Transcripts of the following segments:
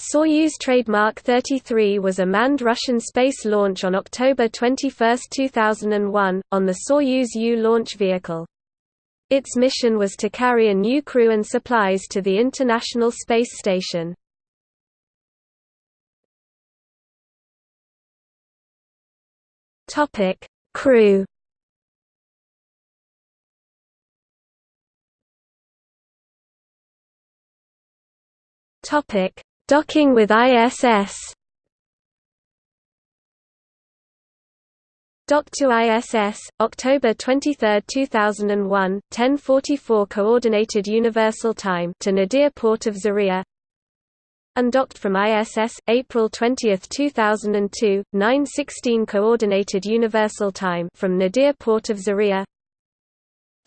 Soyuz trademark 33 was a manned Russian space launch on October 21, 2001, on the Soyuz U launch vehicle. Its mission was to carry a new crew and supplies to the International Space Station. Crew Topic Docking with ISS Docked to ISS, October 23, 2001, 10:44 Coordinated Universal Time to Nadir Port of Zarya. Undocked from ISS, April 20, 2002, 9:16 Coordinated Universal Time from Nadir Port of Zarya.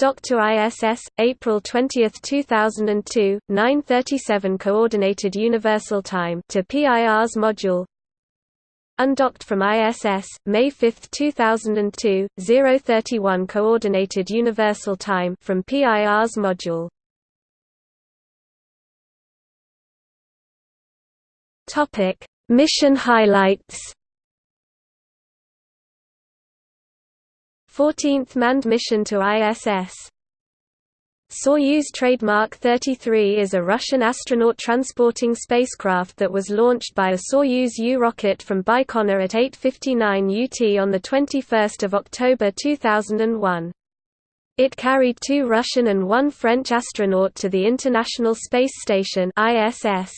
To ISS, April 20, 2002, 9:37 Coordinated Universal Time to Pirs module. Undocked from ISS, May 5, 2002, 0:31 Coordinated Universal Time from Pirs module. Topic: Mission highlights. 14th manned mission to ISS. Soyuz trademark 33 is a Russian astronaut transporting spacecraft that was launched by a Soyuz U rocket from Baikonur at 8:59 UT on the 21st of October 2001. It carried two Russian and one French astronaut to the International Space Station (ISS).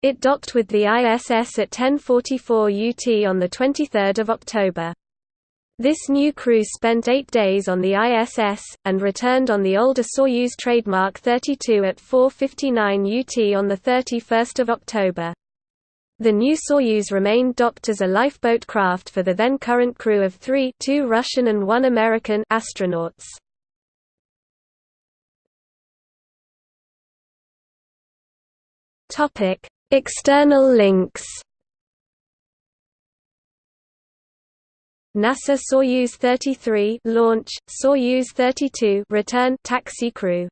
It docked with the ISS at 10:44 UT on the 23rd of October. This new crew spent eight days on the ISS, and returned on the older Soyuz trademark 32 at 4.59 UT on 31 October. The new Soyuz remained docked as a lifeboat craft for the then current crew of three two Russian and one American astronauts. External links NASA Soyuz 33 launch, Soyuz 32 return taxi crew